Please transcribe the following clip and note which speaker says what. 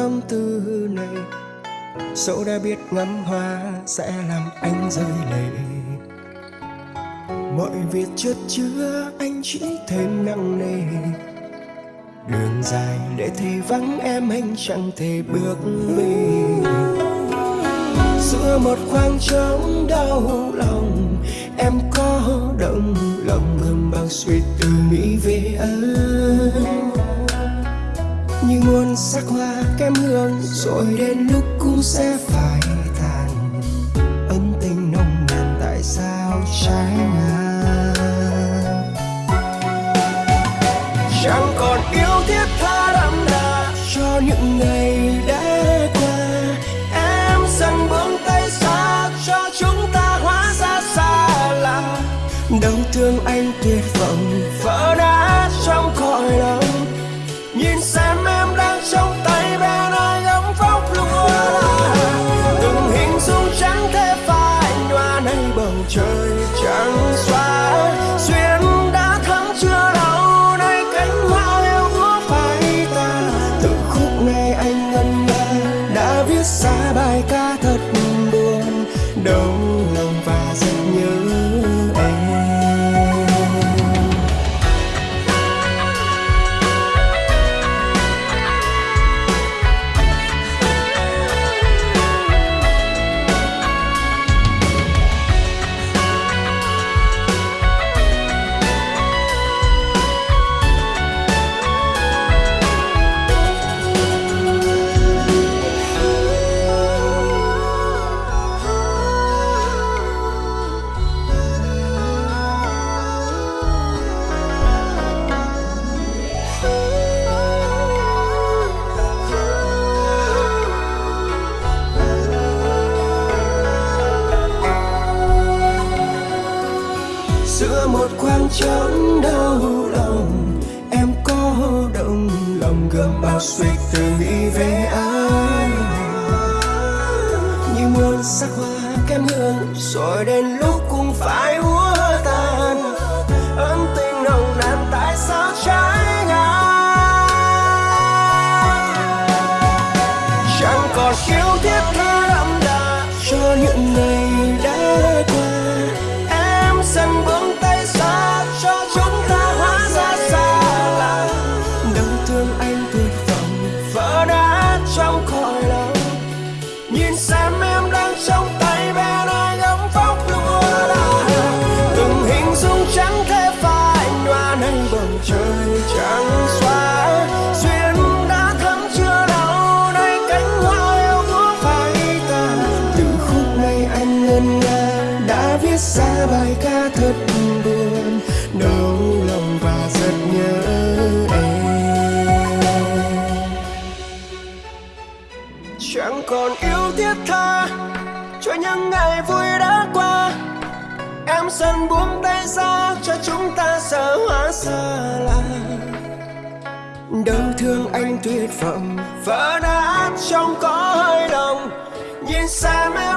Speaker 1: tâm tư này. Dẫu đã biết ngắm hoa sẽ làm anh rơi lệ. Mọi việc chất chứa anh chỉ thêm nặng nề. Đường dài để thì vắng em anh chẳng thể bước về. Giữa một khoảng trống đau lòng, em có động lòng ngừng bao suy tư nghĩ về anh như muôn sắc hoa kém hương, rồi đến lúc cũng sẽ phai tàn. Ân tình nồng nàn tại sao trái ngang? Chẳng còn yêu thiết tha đậm đà cho những ngày đã qua. Em dần buông tay xa cho chúng ta hóa ra xa lạ. Đau thương anh tuyệt vọng vỡ đâu. Giữa một khoảng trống đau lòng. Em có động lòng gầm bao suy tư nghĩ về anh như muôn sắc hoa kém hương, rồi đến lúc cũng phải úa tàn ân tình nồng nàn tại sao trái ngang? Chẳng còn khiếu thiết trong khỏi lòng. Nhìn xem em đang trong tay bên ai gấm vóc lúa là từng hình dung trắng thế phai nhòa nay bầu trời trắng xóa. Duyên đã thấm chưa đâu nay cánh hoa yêu úa phai tàn từ khúc này anh ngân nga đã viết ra bài ca thật buồn. Chẳng còn yêu thiết tha cho những ngày vui đã qua. Em dần buông tay ra cho chúng ta xa hóa xa lạ đau thương anh tuyệt vọng vỡ nát trong có hơi lòng. Nhìn xa mê